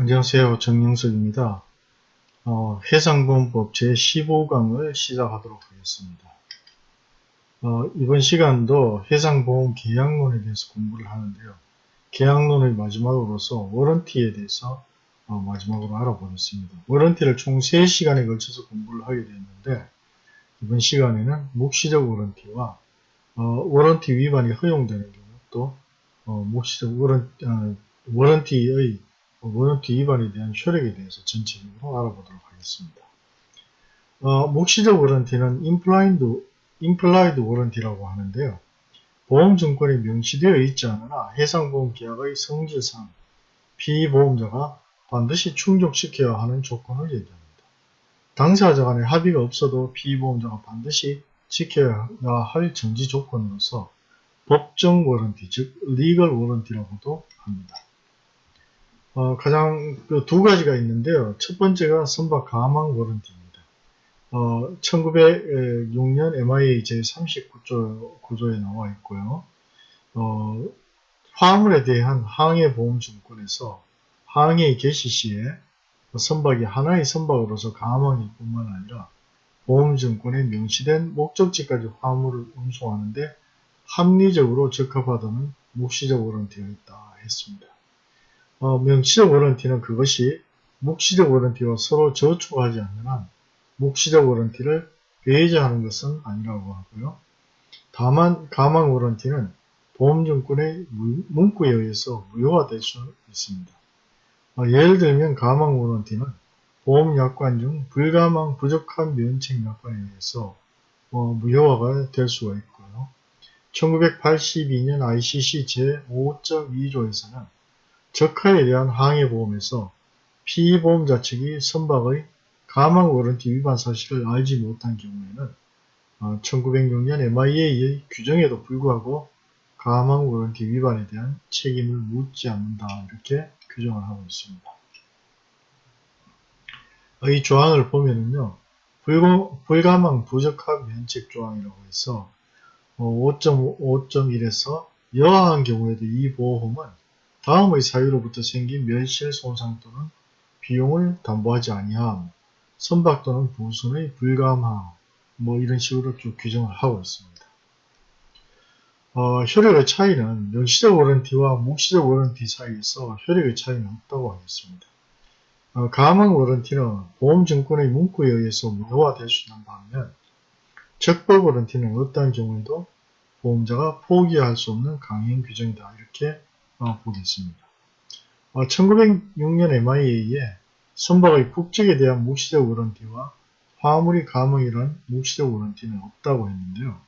안녕하세요. 정영석입니다. 어, 해상보험법 제15강을 시작하도록 하겠습니다. 어, 이번 시간도 해상보험 계약론에 대해서 공부를 하는데요. 계약론의 마지막으로서 워런티에 대해서 어, 마지막으로 알아보겠습니다. 워런티를 총 3시간에 걸쳐서 공부를 하게 되었는데 이번 시간에는 묵시적 워런티와 어, 워런티 위반이 허용되는 경우 또 어, 묵시적 warran-, 어, warranty의 warranty 위반에 대한 효력에 대해서 전체적으로 알아보도록 하겠습니다. 어, 묵시적 warranty는 implied, implied warranty라고 하는데요. 보험증권에 명시되어 있지 않으나 해상보험 계약의 성질상 피보험자가 반드시 충족시켜야 하는 조건을 얘기합니다. 당사자 간의 합의가 없어도 피보험자가 반드시 지켜야 할 정지 조건으로서 법정 워런티, 즉 리걸 워런티라고도 합니다. 어, 가장 그 두 가지가 있는데요. 첫 번째가 선박 가망 워런티입니다. 어, 1906년 MIA 제39조 구조에 나와 있고요. 어, 화물에 대한 항해보험증권에서 항해 개시 시에 선박이 하나의 선박으로서 가망일 뿐만 아니라 보험증권에 명시된 목적지까지 화물을 운송하는데 합리적으로 적합하다는 묵시적 워런티가 있다 했습니다. 어, 명시적 워런티는 그것이 묵시적 워런티와 서로 저촉하지 않는 한 묵시적 워런티를 배제하는 것은 아니라고 하고요. 다만 가망 워런티는 보험증권의 문구에 의해서 무효화될 수 있습니다. 어, 예를 들면 가망 워런티는 보험약관 중 불가망 부족한 면책 약관에 의해서 어, 무효화가 될 수가 있고요. 1982년 ICC 제5.2조에서는 적하에 대한 항해보험에서 피보험자 측이 선박의 가망 워런티 위반 사실을 알지 못한 경우에는 1906년 어, MIA의 규정에도 불구하고 가망 워런티 위반에 대한 책임을 묻지 않는다 이렇게 규정을 하고 있습니다. 이 조항을 보면은요 불가망 부적합 면책 조항이라고 해서 5.5.1에서 어, 여하한 경우에도 이 보험은 다음의 사유로부터 생긴 멸실 손상 또는 비용을 담보하지 아니함, 선박 또는 부순의 불감함, 뭐 이런 식으로 쭉 규정을 하고 있습니다. 어, 효력의 차이는 명시적 워런티와 묵시적 워런티 사이에서 효력의 차이는 없다고 하겠습니다. 어, 가망 워런티는 보험증권의 문구에 의해서 무효화될 수 있는 반면 적법 워런티는 어떠한 경우에도 보험자가 포기할 수 없는 강행 규정이다 이렇게 어, 보겠습니다. 어, 1906년 MIA에 선박의 국적에 대한 묵시적 워런티와 화물이 감흥이란 묵시적 워런티는 없다고 했는데요.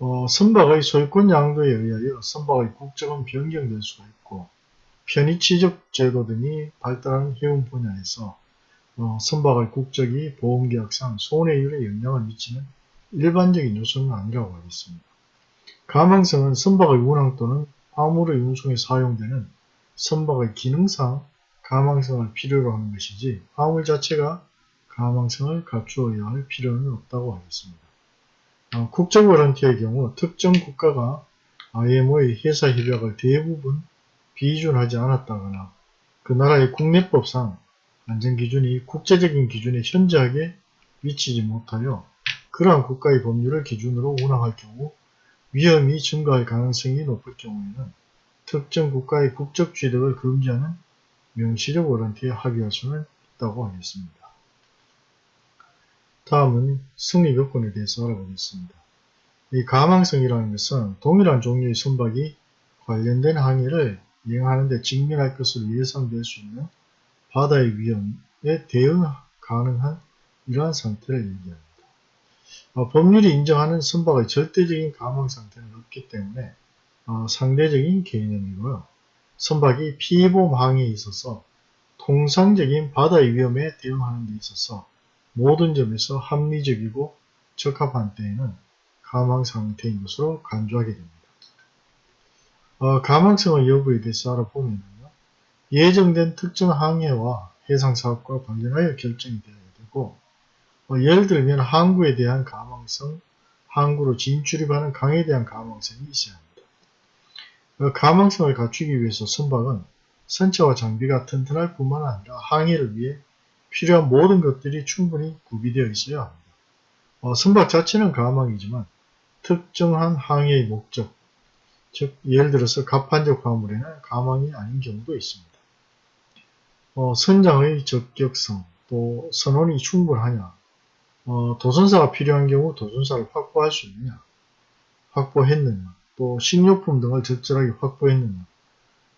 어, 선박의 소유권 양도에 의하여 선박의 국적은 변경될 수가 있고 편의취적 제도 등이 발달한 해운 분야에서 어, 선박의 국적이 보험계약상 손해율에 영향을 미치는 일반적인 요소는 아니라고 하겠습니다. 가망성은 선박의 운항 또는 화물의 운송에 사용되는 선박의 기능상 가망성을 필요로 하는 것이지 화물 자체가 가망성을 갖추어야 할 필요는 없다고 하겠습니다. 어, 국적 워런티의 경우 특정 국가가 IMO의 회사 협약을 대부분 비준하지 않았다거나 그 나라의 국내법상 안전기준이 국제적인 기준에 현저하게 미치지 못하여 그러한 국가의 법률을 기준으로 운항할 경우 위험이 증가할 가능성이 높을 경우에는 특정 국가의 국적 취득을 금지하는 명시적 워런티에 합의할 수는 있다고 하겠습니다. 다음은 승리 요건에 대해서 알아보겠습니다. 이 가망성이라는 것은 동일한 종류의 선박이 관련된 항해를 이행하는 데 직면할 것으로 예상될 수 있는 바다의 위험에 대응 가능한 이러한 상태를 얘기합니다. 어, 법률이 인정하는 선박의 절대적인 가망 상태는 없기 때문에 어, 상대적인 개념이고요. 선박이 피보험 항해에 있어서 통상적인 바다의 위험에 대응하는 데 있어서 모든 점에서 합리적이고 적합한 때에는 가망 상태인 것으로 간주하게 됩니다. 어, 가망성의 여부에 대해서 알아보면 예정된 특정 항해와 해상사업과 관련하여 결정이 되어야 되고 어, 예를 들면 항구에 대한 가망성, 항구로 진출입하는 강에 대한 가망성이 있어야 합니다. 어, 가망성을 갖추기 위해서 선박은 선체와 장비가 튼튼할 뿐만 아니라 항해를 위해 필요한 모든 것들이 충분히 구비되어 있어야 합니다. 어, 선박 자체는 가망이지만 특정한 항해의 목적, 즉 예를 들어서 갑판적 화물에는 가망이 아닌 경우도 있습니다. 어, 선장의 적격성, 또 선원이 충분하냐, 어, 도선사가 필요한 경우 도선사를 확보할 수 있느냐, 확보했느냐, 또 식료품 등을 적절하게 확보했느냐,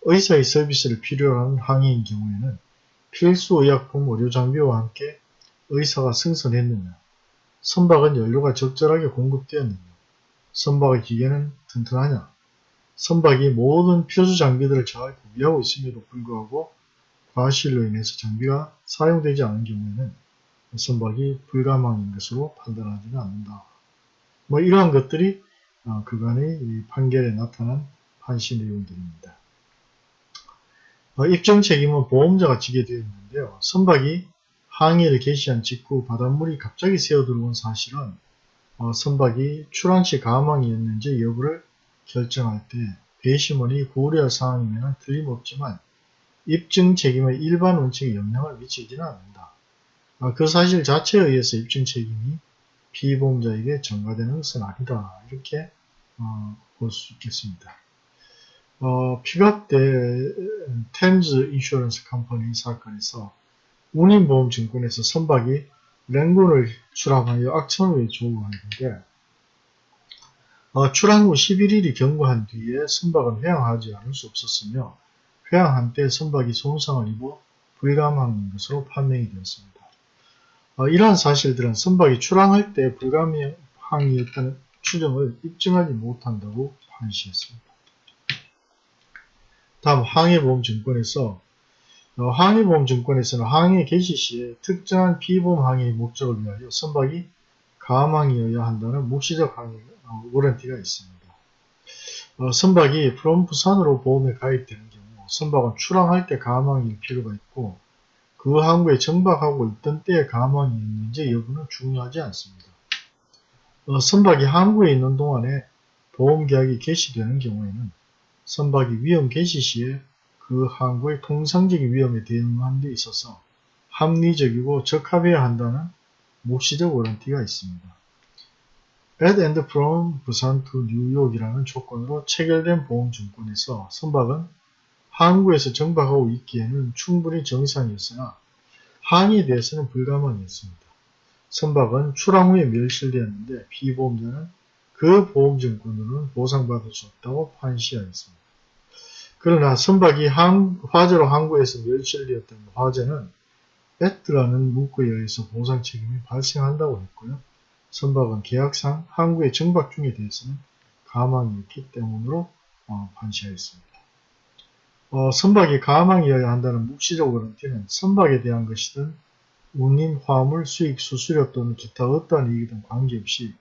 의사의 서비스를 필요로 하는 항해인 경우에는 필수 의약품 의료 장비와 함께 의사가 승선했느냐, 선박은 연료가 적절하게 공급되었느냐, 선박의 기계는 튼튼하냐, 선박이 모든 필수 장비들을 잘 구비하고 있음에도 불구하고 과실로 인해서 장비가 사용되지 않은 경우에는 선박이 불가망인 것으로 판단하지는 않는다. 뭐 이러한 것들이 어, 그간의 판결에 나타난 판시 내용들입니다. 어, 입증 책임은 보험자가 지게 되어 있는데요. 선박이 항해를 개시한 직후 바닷물이 갑자기 새어들어온 사실은 어, 선박이 출항시 가망이었는지 여부를 결정할 때 배심원이 고려할 사항이면 틀림없지만 입증 책임의 일반 원칙에 영향을 미치지는 않는다. 아, 그 사실 자체에 의해서 입증 책임이 피보험자에게 전가되는 것은 아니다. 이렇게 어, 볼수 있겠습니다. 어, 때 템즈 인슈런스 컴퍼니 사건에서 운임보험증권에서 선박이 랭군을 출항하여 악천후에 조우하는데 어, 출항 후 11일이 경과한 뒤에 선박은 회항하지 않을 수 없었으며 회항한 때 선박이 손상을 입어 불감한 것으로 판명이 되었습니다. 어, 이러한 사실들은 선박이 출항할 때 불감항이었다는 추정을 입증하지 못한다고 판시했습니다. 다음 항해보험증권에서 어, 항해보험증권에서는 항해 개시 시에 특정한 피보험 항해의 목적을 위하여 선박이 가망이어야 한다는 묵시적 항해 어, 워런티가 있습니다. 어, 선박이 프롬 부산으로 보험에 가입되는 경우 선박은 출항할 때 가망일 필요가 있고 그 항구에 정박하고 있던 때에 가망이 있는지 여부는 중요하지 않습니다. 어, 선박이 항구에 있는 동안에 보험계약이 개시되는 경우에는 선박이 위험 개시 시에 그 항구의 통상적인 위험에 대응하는 데 있어서 합리적이고 적합해야 한다는 묵시적 워런티가 있습니다. at and from 부산 to 뉴욕이라는 조건으로 체결된 보험증권에서 선박은 항구에서 정박하고 있기에는 충분히 정상이었으나 항에 대해서는 불가망이었습니다. 선박은 출항 후에 멸실되었는데 피보험자는 그 보험증권으로는 보상받을 수 없다고 판시하였습니다. 그러나 선박이 항, 화재로 항구에서 멸실되었던 화재는 배트라는 문구에 의해서 보상 책임이 발생한다고 했고요. 선박은 계약상 항구의 정박 중에 대해서는 가망이 있기 때문으로 어, 판시하였습니다. 어, 선박이 가망이어야 한다는 묵시적 워런티는 선박에 대한 것이든 운임, 화물, 수익, 수수료 또는 기타 어떠한 이익이든 관계없이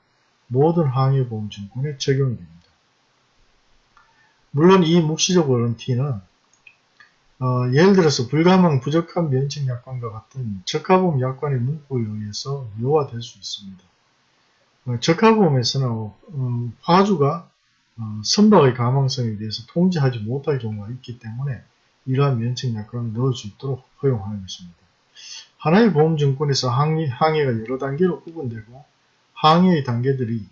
모든 항해보험증권에 적용이 됩니다. 물론 이 묵시적 워런티는 어, 예를 들어서 불가망 부적합 면책 약관과 같은 적합보험 약관의 문구에 의해서 묘화될 수 있습니다. 어, 적합보험에서는 어, 화주가 어, 선박의 가망성에 대해서 통제하지 못할 경우가 있기 때문에 이러한 면책 약관을 넣을 수 있도록 허용하는 것입니다. 하나의 보험증권에서 항해, 항해가 여러 단계로 구분되고 항해의 단계들이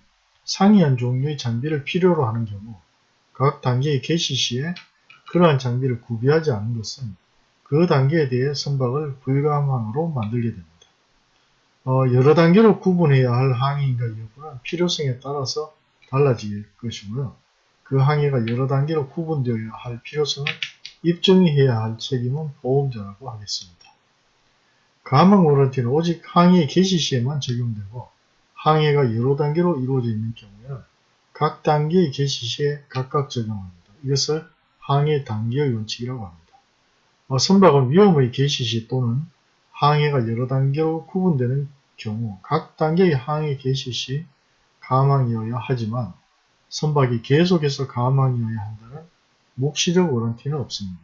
상이한 종류의 장비를 필요로 하는 경우 각 단계의 개시 시에 그러한 장비를 구비하지 않은 것은 그 단계에 대해 선박을 불가항으로 만들게 됩니다. 어, 여러 단계로 구분해야 할 항해인가 여부는 필요성에 따라서 달라질 것이고요. 그 항해가 여러 단계로 구분되어야 할 필요성을 입증해야 할 책임은 보험자라고 하겠습니다. 가망 워런티는 오직 항해 개시 시에만 적용되고 항해가 여러 단계로 이루어져 있는 경우에는 각 단계의 개시 시에 각각 적용합니다. 이것을 항해 단계의 원칙이라고 합니다. 어, 선박은 위험의 개시 시 또는 항해가 여러 단계로 구분되는 경우 각 단계의 항해 개시 시 가망이어야 하지만 선박이 계속해서 가망이어야 한다는 묵시적 워런티는 없습니다.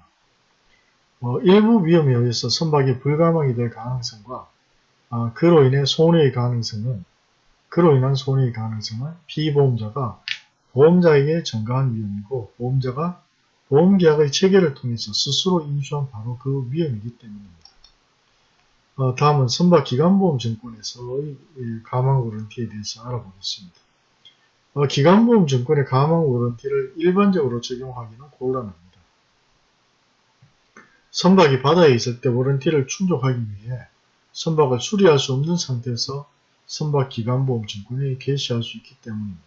어, 일부 위험에 의해서 선박이 불가망이 될 가능성과 어, 그로 인해 손해의 가능성은 그로 인한 손해의 가능성은 피보험자가 보험자에게 전가한 위험이고 보험자가 보험계약의 체결을 통해서 스스로 인수한 바로 그 위험이기 때문입니다. 어, 다음은 선박기간보험증권에서의 가망 워런티에 대해서 알아보겠습니다. 어, 기간보험증권의 가망 워런티를 일반적으로 적용하기는 곤란합니다. 선박이 바다에 있을 때 워런티를 충족하기 위해 선박을 수리할 수 없는 상태에서 선박기간보험증권에 개시할 수 있기 때문입니다.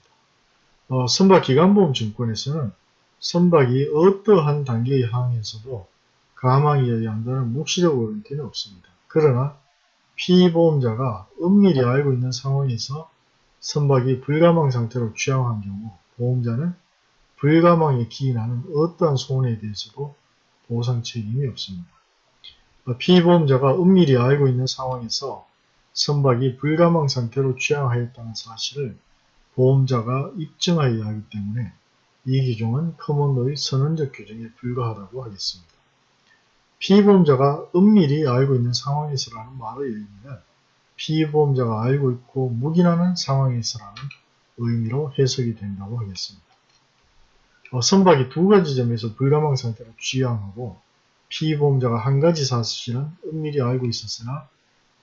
어, 선박기간보험증권에서는 선박이 어떠한 단계의 항에서도 가망에 의한다는 묵시적 워런티는 없습니다. 그러나 피보험자가 은밀히 알고 있는 상황에서 선박이 불가망 상태로 취항한 경우 보험자는 불가망에 기인하는 어떠한 손해에 대해서도 보상 책임이 없습니다. 피보험자가 은밀히 알고 있는 상황에서 선박이 불가망 상태로 취항하였다는 사실을 보험자가 입증하여야 하기 때문에 이 규정은 커먼로의 선언적 규정에 불과하다고 하겠습니다. 피보험자가 은밀히 알고 있는 상황에서라는 말의 의미는 피보험자가 알고 있고 묵인하는 상황에서라는 의미로 해석이 된다고 하겠습니다. 어, 선박이 두 가지 점에서 불가망 상태로 취항하고 피보험자가 한 가지 사실은 은밀히 알고 있었으나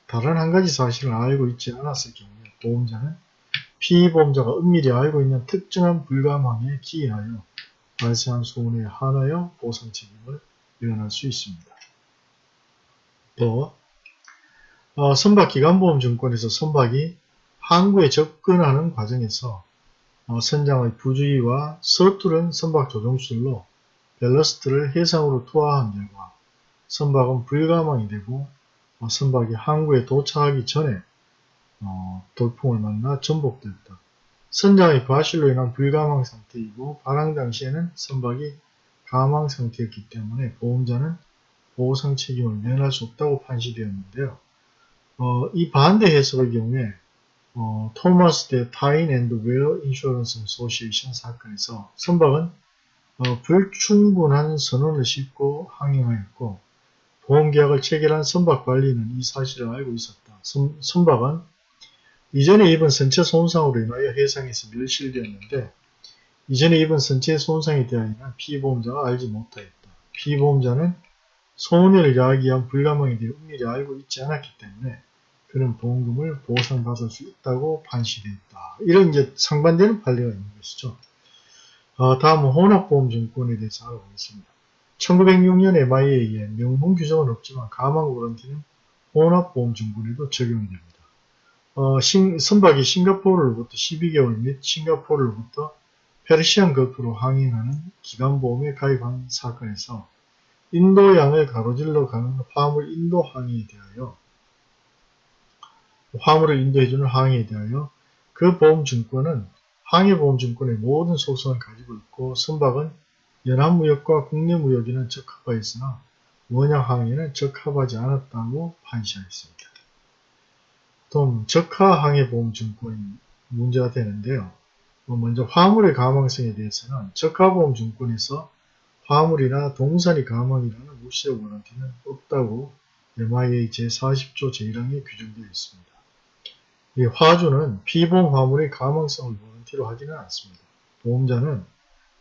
다른 한 가지 사실을 알고 있지 않았을 경우에 보험자는 피보험자가 은밀히 알고 있는 특정한 불가망에 기인하여 발생한 손해에 한하여 보상 책임을 면할 수 있습니다. 또 어, 선박기간보험증권에서 선박이 항구에 접근하는 과정에서 어, 선장의 부주의와 서투른 선박 조종술로 밸러스트를 해상으로 투하한 결과 선박은 불감항이 되고 어, 선박이 항구에 도착하기 전에 어, 돌풍을 만나 전복됐다. 선장의 과실로 인한 불감항 상태이고 발항 당시에는 선박이 감항 상태였기 때문에 보험자는 보상 책임을 면할 수 없다고 판시되었는데요. 어, 이 반대 해석의 경우에 어, Thomas 대 Tyne and Wear Insurance Association 사건에서 선박은 어, 불충분한 선언을 싣고 항행하였고 보험계약을 체결한 선박 관리는 이 사실을 알고 있었다. 선, 선박은 이전에 입은 선체 손상으로 인하여 해상에서 멸실되었는데 이전에 입은 선체 손상에 대하여는 피보험자가 알지 못하였다. 피보험자는 손해를 야기한 불가망에 대해 은밀히 알고 있지 않았기 때문에 그런 보험금을 보상받을 수 있다고 판시되었다. 이런 이제 상반되는 판례가 있는 것이죠. 어, 다음은 혼합보험증권에 대해서 알아보겠습니다. 1906년 MIA에 명문 규정은 없지만 가망 워런티는 혼합보험증권에도 적용이 됩니다. 어, 신, 선박이 싱가포르로부터 12개월 및 싱가포르로부터 페르시안 거프로 항행하는 기간보험에 가입한 사건에서 인도양을 가로질러 가는 화물 인도 항해에 대하여 화물을 인도해주는 항해에 대하여 그 보험증권은 항해보험증권의 모든 속성을 가지고 있고 선박은 연합무역과 국내무역에는 적합하였으나 원양항해는 적합하지 않았다고 판시하였습니다. 또 적하항해보험증권이 문제가 되는데요. 뭐 먼저 화물의 가망성에 대해서는 적하보험 증권에서 화물이나 동산이 가망이라는 무시적 원한티는 없다고 MIA 제40조 제1항에 규정되어 있습니다. 이 화주는 피보험 화물의 가망성을 원한티로 하지는 않습니다. 보험자는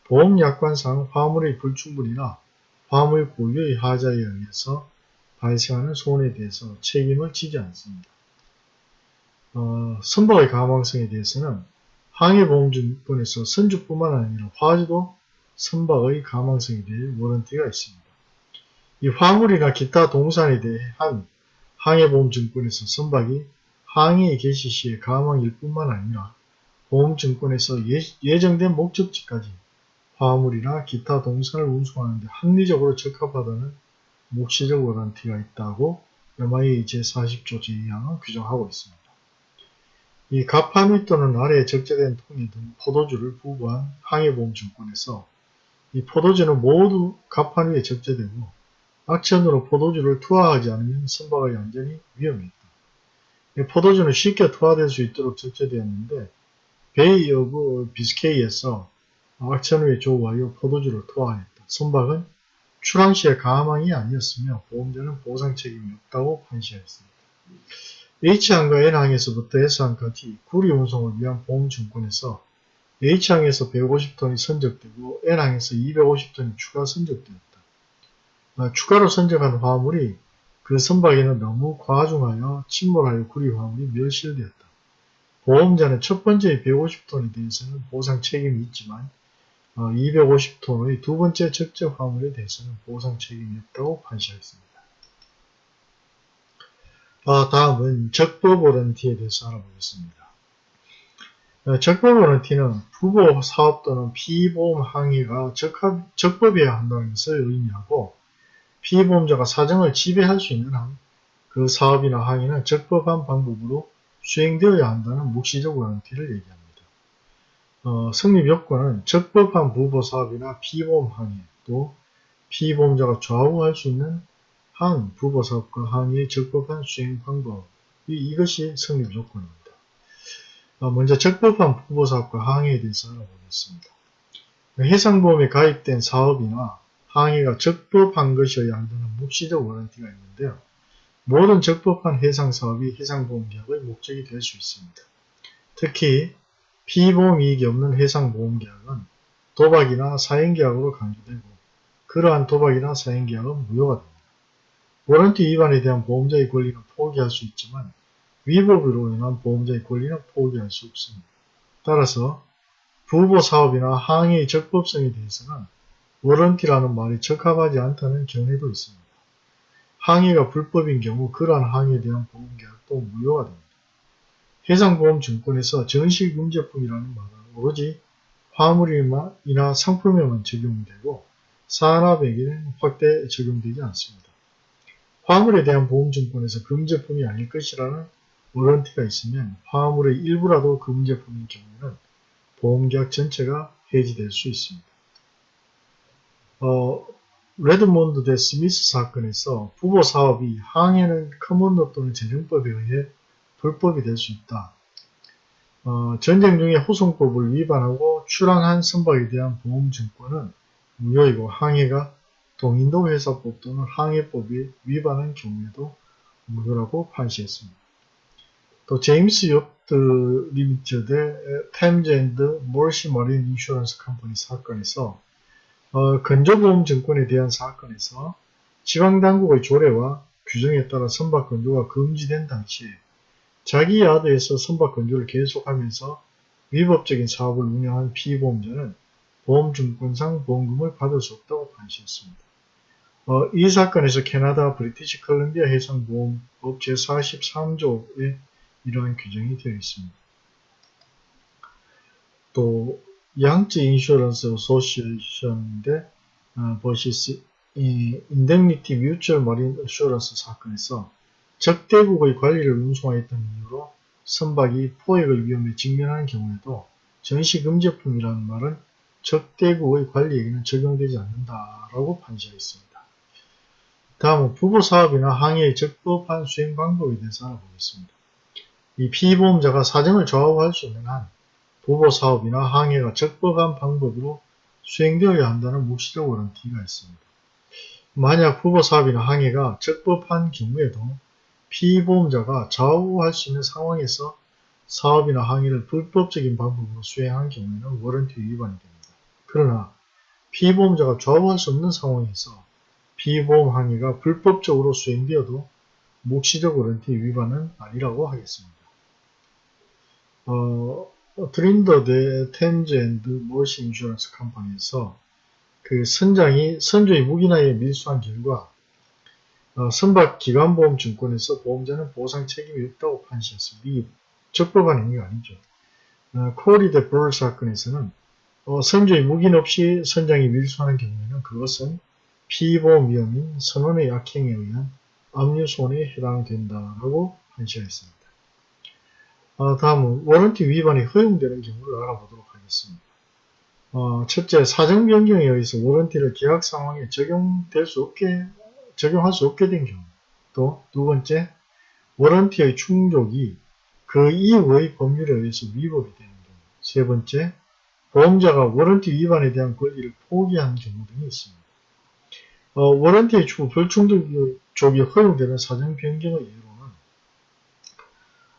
보험약관상 화물의 불충분이나 화물 고유의 하자에 의해서 발생하는 손해에 대해서 책임을 지지 않습니다. 어, 선박의 가망성에 대해서는 항해보험증권에서 선주뿐만 아니라 화주도 선박의 가망성에 대해 워런티가 있습니다. 이 화물이나 기타 동산에 대한 항해보험증권에서 선박이 항해에 개시 시에 가망일 뿐만 아니라 보험증권에서 예, 정된 목적지까지 화물이나 기타 동산을 운송하는데 합리적으로 적합하다는 묵시적 워런티가 있다고 MIA 제40조 제2항은 규정하고 있습니다. 이 가판 위 또는 아래에 적재된 통이 등 포도주를 부부한 항해보험 증권에서 이 포도주는 모두 가판 위에 적재되고 악천후로 포도주를 투하하지 않으면 선박의 안전이 위험했다. 포도주는 쉽게 투하될 수 있도록 적재되었는데 Bay of Biscay에서 악천후에 조우하여 포도주를 투하했다. 선박은 출항 시에 감항이 아니었으며 보험자는 보상 책임이 없다고 판시하였습니다. H항과 N항에서부터 S항까지 구리 운송을 위한 보험증권에서 H항에서 150톤이 선적되고 N항에서 250톤이 추가 선적되었다. 아, 추가로 선적한 화물이 그 선박에는 너무 과중하여 침몰하여 구리 화물이 멸실되었다. 보험자는 첫 번째 150톤에 대해서는 보상 책임이 있지만 250톤의 두 번째 적적 화물에 대해서는 보상 책임이 없다고 판시하였습니다. 아, 다음은 적법 워런티에 대해서 알아보겠습니다. 어, 적법 워런티는 부보 사업 또는 피보험 항의가 적합, 적법해야 한다는 것을 의미하고 피보험자가 사정을 지배할 수 있는 한 그 사업이나 항의는 적법한 방법으로 수행되어야 한다는 묵시적 워런티를 얘기합니다. 어, 성립 요건은 적법한 부보 사업이나 피보험 항의 또 피보험자가 좌우할 수 있는 한 부보 사업과 항의의 적법한 수행 방법 이것이 성립 요건입니다. 어, 먼저 적법한 부보 사업과 항의에 대해서 알아보겠습니다. 해상보험에 가입된 사업이나 항의가 적법한 것이어야 한다는 묵시적 워런티가 있는데요. 모든 적법한 해상사업이 해상보험계약의 목적이 될 수 있습니다. 특히 피보험 이익이 없는 해상보험계약은 도박이나 사행계약으로 간주되고 그러한 도박이나 사행계약은 무효가 됩니다. 워런티 위반에 대한 보험자의 권리는 포기할 수 있지만 위법으로 인한 보험자의 권리는 포기할 수 없습니다. 따라서 부보 사업이나 항의의 적법성에 대해서는 워런티라는 말이 적합하지 않다는 견해도 있습니다. 항의가 불법인 경우 그러한 항의에 대한 보험계약도 무효가 됩니다. 해상보험증권에서 전시금제품이라는 말은 오로지 화물이나 상품에만 적용되고 산업에게는 확대 적용되지 않습니다. 화물에 대한 보험증권에서 금제품이 아닐 것이라는 warranty가 있으면 화물의 일부라도 금제품인 경우에는 보험계약 전체가 해지될 수 있습니다. 어, Redmond 대 스미스 사건에서 부보 사업이나 항해는 common law 또는 제정법에 의해 불법이 될 수 있다. 어, 전쟁 중에 호송법을 위반하고 출항한 선박에 대한 보험증권은 무효이고 항해가 동인도 회사법 또는 항해법이 위반한 경우에도 무효라고 판시했습니다. 또 James Yachts Limited Thames and Mersey Marine Insurance Company 사건에서 어, 건조보험증권에 대한 사건에서 지방당국의 조례와 규정에 따라 선박 건조가 금지된 당시에 자기 야드에서 선박 건조를 계속하면서 위법적인 사업을 운영한 피보험자는 보험증권상 보험금을 받을 수 없다고 판시했습니다. 어, 이 사건에서 캐나다 브리티시 컬럼비아 해상보험법 제43조에 이러한 규정이 되어 있습니다. 또 Yangtze Insurance Association인데 어, versus Indemnity Mutual Marine Assurance 사건에서 적대국의 관리를 운송하였던 이유로 선박이 포획의 위험에 직면하는 경우에도 전시금제품이라는 말은 적대국의 관리에게는 적용되지 않는다라고 판시하였습니다. 다음은 부부사업이나 항해의 적법한 수행 방법에 대해서 알아보겠습니다. 이 피보험자가 사정을 좌우할 수 있는 한 부부사업이나 항해가 적법한 방법으로 수행되어야 한다는 묵시적 워런티가 있습니다. 만약 부부사업이나 항해가 적법한 경우에도 피보험자가 좌우할 수 있는 상황에서 사업이나 항해를 불법적인 방법으로 수행한 경우에는 warranty 위반이 됩니다. 그러나 피보험자가 좌우할 수 없는 상황에서 피보험 항해가 불법적으로 수행되어도 묵시적 warranty 위반은 아니라고 하겠습니다. 어, Trinder 대 Thames and Mersey Insurance Company에서 그 선장이 선주의 묵인하에 밀수한 결과 어, 선박 기간보험 증권에서 보험자는 보상 책임이 없다고 판시했습니다. 적법한 행위가 아니죠. 어, 코리 대 브롤 사건에서는 어, 선조의 무기는 없이 선장이 밀수하는 경우에는 그것은 피보험 위험인 선원의 약행에 의한 압류손해에 해당된다라고 판시하였습니다. 어, 다음은 워런티 위반이 허용되는 경우를 알아보도록 하겠습니다. 어, 첫째, 사정 변경에 의해서 워런티를 계약 상황에 적용될 수 없게 적용할 수 없게 된 경우. 또 두 번째, warranty의 충족이 그 이후의 법률에 의해서 위법이 되는 경우. 세 번째, 보험자가 warranty 위반에 대한 권리를 포기한 경우 등이 있습니다. 어, warranty의 추후 불충족이 허용되는 사정 변경의 이유로는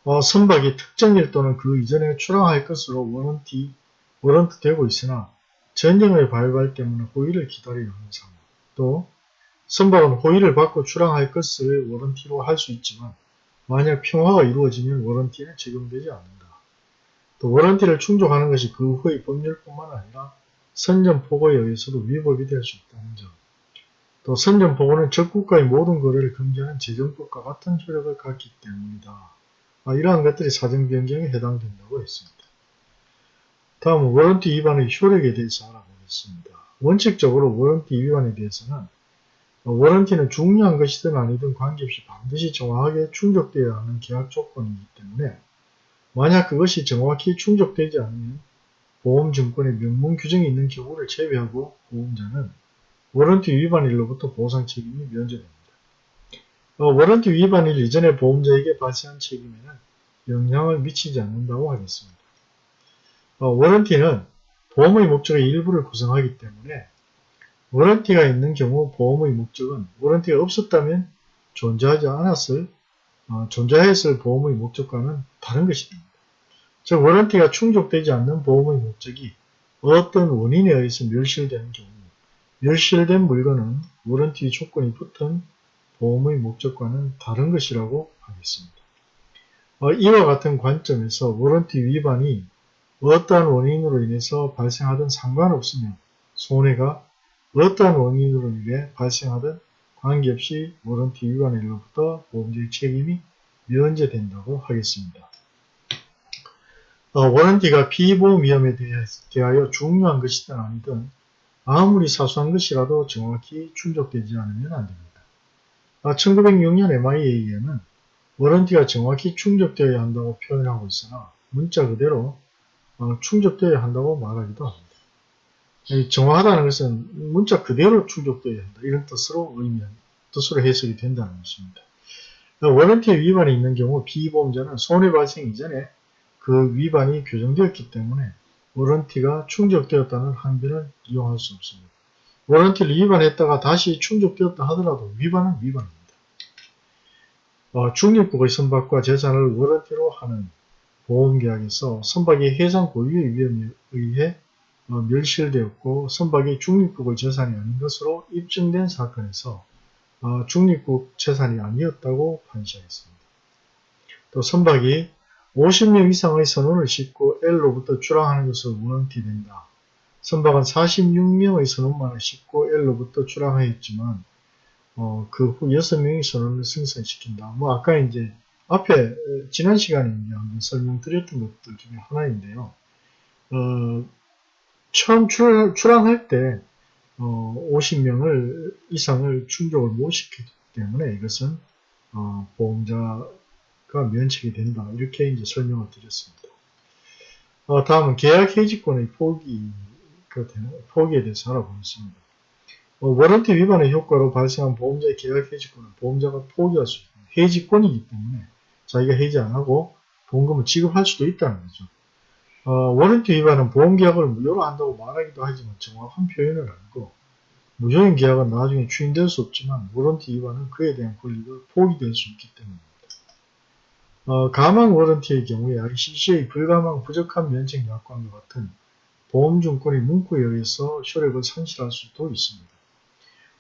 어, 선박이 특정일 또는 그 이전에 출항할 것으로 warranty warrant 되고 있으나 전쟁의 발발 때문에 호위를 기다려야 하는 상황. 또 선박은 호의를 받고 출항할 것을 워런티로 할 수 있지만 만약 평화가 이루어지면 워런티는 적용되지 않는다. 또 워런티를 충족하는 것이 그 후의 법률뿐만 아니라 선전 포고에 의해서도 위법이 될 수 있다는 점. 또 선전포고는 적국가의 모든 거래를 금지하는 재정법과 같은 효력을 갖기 때문이다. 아, 이러한 것들이 사정변경에 해당된다고 했습니다. 다음은 warranty 위반의 효력에 대해서 알아보겠습니다. 원칙적으로 warranty 위반에 대해서는 warranty는 중요한 것이든 아니든 관계없이 반드시 정확하게 충족되어야 하는 계약 조건이기 때문에 만약 그것이 정확히 충족되지 않으면 보험증권의 명문 규정이 있는 경우를 제외하고 보험자는 warranty 위반일로부터 보상 책임이 면제됩니다. 어, warranty 위반일 이전에 보험자에게 발생한 책임에는 영향을 미치지 않는다고 하겠습니다. 어, warranty는 보험의 목적의 일부를 구성하기 때문에 warranty가 있는 경우 보험의 목적은 warranty가 없었다면 존재하지 않았을 어, 존재했을 보험의 목적과는 다른 것이 됩니다. 즉 warranty가 충족되지 않는 보험의 목적이 어떤 원인에 의해서 멸실되는 경우 멸실된 물건은 warranty 조건이 붙은 보험의 목적과는 다른 것이라고 하겠습니다. 어, 이와 같은 관점에서 워런티 위반이 어떠한 원인으로 인해서 발생하든 상관없으며 손해가 어떠한 원인으로 인해 발생하든 관계없이 워런티 위반일로부터 보험자의 책임이 면제된다고 하겠습니다. 어, 워런티가 피보험 위험에 대하여 중요한 것이든 아니든 아무리 사소한 것이라도 정확히 충족되지 않으면 안됩니다. 1906년 MIA에는 워런티가 정확히 충족되어야 한다고 표현하고 있으나 문자 그대로 어, 충족되어야 한다고 말하기도 합니다. 정확하다는 것은 문자 그대로 충족되어야 한다. 이런 뜻으로 의미, 뜻으로 해석이 된다는 것입니다. 워런티 위반이 있는 경우 피보험자는 손해 발생 이전에 그 위반이 규정되었기 때문에 워런티가 충족되었다는 항변을 이용할 수 없습니다. 워런티를 위반했다가 다시 충족되었다 하더라도 위반은 위반입니다. 어, 중립국의 선박과 재산을 워런티로 하는 보험계약에서 선박이 해상 고유의 위험에 의해 어, 멸실되었고 선박이 중립국의 재산이 아닌 것으로 입증된 사건에서 어, 중립국 재산이 아니었다고 판시하였습니다. 또 선박이 50명 이상의 선원을 싣고 L로부터 출항하는 것을 원티된다. 선박은 46명의 선원만을 싣고 L로부터 출항하였지만 어, 그후 6명의 선원을 승선시킨다. 뭐 아까 이제 앞에 지난 시간에 설명드렸던 것들 중에 하나인데요. 어, 처음 출, 출항할 때 어, 50명을 이상을 충족을 못 시켰기 때문에 이것은 어, 보험자 가 면책이 된다. 이렇게 이제 설명을 드렸습니다. 어, 다음은 계약 해지권의 포기, 포기에 대해서 알아보겠습니다. 어, 워런티 위반의 효과로 발생한 보험자의 계약 해지권은 보험자가 포기할 수 있는 해지권이기 때문에 자기가 해지 안 하고 보험금을 지급할 수도 있다는 거죠. 어, 워런티 위반은 보험계약을 무효로 한다고 말하기도 하지만 정확한 표현은 아니고 무효인 계약은 나중에 추인될 수 없지만 워런티 위반은 그에 대한 권리가 포기될 수 있기 때문입니다. 어, 가망 워런티의 경우에 ICC의 불가망 부적한 면책 약관과 같은 보험증권의 문구에 의해서 효력을 상실할 수도 있습니다.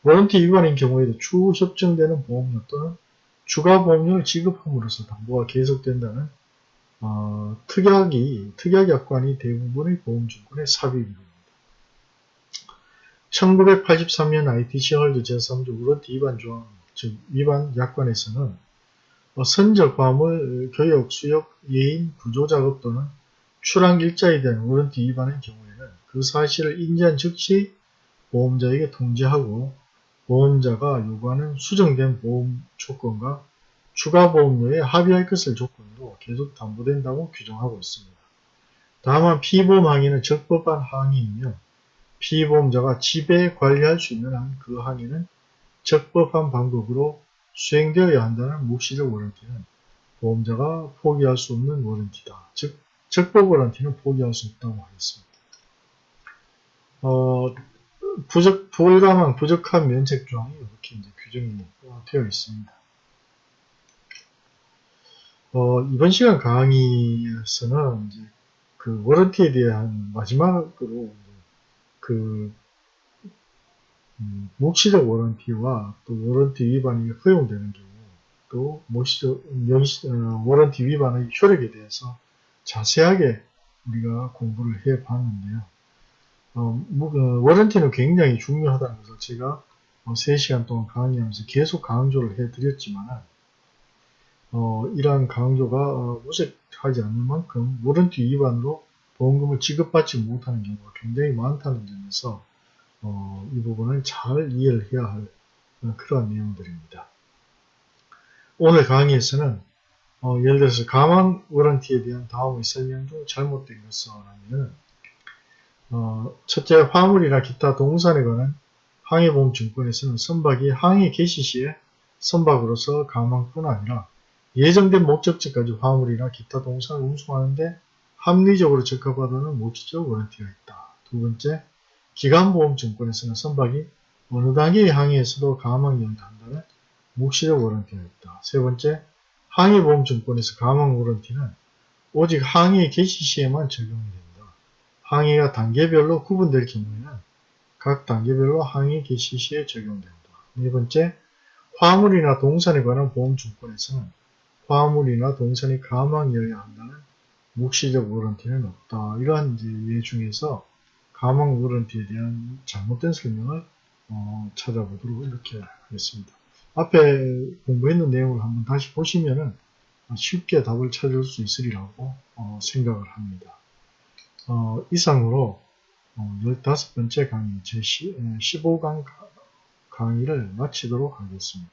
워런티 위반인 경우에도 추후 협정되는 보험료 또는 추가 보험료를 지급함으로써 담보가 계속된다는 어, 특약이, 특약 약관이 대부분의 보험증권의 삽입입니다. 1983년 ITC 헐드 제3조 우런티 위반 조항, 즉 위반 약관에서는 어, 선적 화물, 교역, 수역, 예인, 구조작업 또는 출항 일자에 대한 우런티 위반의 경우에는 그 사실을 인지한 즉시 보험자에게 통지하고 보험자가 요구하는 수정된 보험 조건과 추가 보험료에 합의할 것을 조건으로 계속 담보된다고 규정하고 있습니다. 다만 피보험 항의는 적법한 항의이며 피보험자가 지배 관리할 수 있는 한 그 항의는 적법한 방법으로 수행되어야 한다는 묵시적 워런티는 보험자가 포기할 수 없는 워런티다. 즉 적법 워런티는 포기할 수 없다고 하겠습니다. 어, 부적, 불가망, 부적한 면책 조항이 이렇게 이제 규정이 되어 있습니다. 어, 이번 시간 강의에서는 이제 그 워런티에 대한 마지막으로 그 음, 묵시적 워런티와 또 워런티 위반이 허용되는 경우 또 묵시적 어, 워런티 위반의 효력에 대해서 자세하게 우리가 공부를 해 봤는데요. 어, 뭐, 그 워런티는 굉장히 중요하다는 것을 제가 어, 3시간 동안 강의하면서 계속 강조를 해 드렸지만 어, 이러한 강조가 어, 무색하지 않는 만큼 워런티 위반으로 보험금을 지급받지 못하는 경우가 굉장히 많다는 점에서 어, 이 부분을 잘 이해를 해야 할 어, 그러한 내용들입니다. 오늘 강의에서는 어, 예를 들어서 가망 워런티에 대한 다음의 설명 중 잘못된 것은 하면 어, 첫째 화물이나 기타 동산에 관한 항해보험증권에서는 선박이 항해 개시 시에 선박으로서 가망뿐 아니라 예정된 목적지까지 화물이나 기타 동산을 운송하는데 합리적으로 적합하다는 모치적 워런티가 있다. 두 번째, 기간보험증권에서는 선박이 어느 단계의 항해에서도 가망 연한다는 묵시적 워런티가 있다. 세 번째, 항해보험증권에서 가망 워런티는 오직 항해 개시 시에만 적용이 된다. 항해가 단계별로 구분될 경우에는 각 단계별로 항해 개시 시에 적용된다. 네 번째, 화물이나 동산에 관한 보험증권에서는 화물이나 동산이 가망이어야 한다는 묵시적 워런티는 없다. 이러한 예 중에서 가망 워런티에 대한 잘못된 설명을 어, 찾아보도록 이렇게 하겠습니다. 앞에 공부했는 내용을 한번 다시 보시면은 쉽게 답을 찾을 수 있으리라고 어, 생각을 합니다. 어, 이상으로 15번째 강의 제 15강 강의를 마치도록 하겠습니다.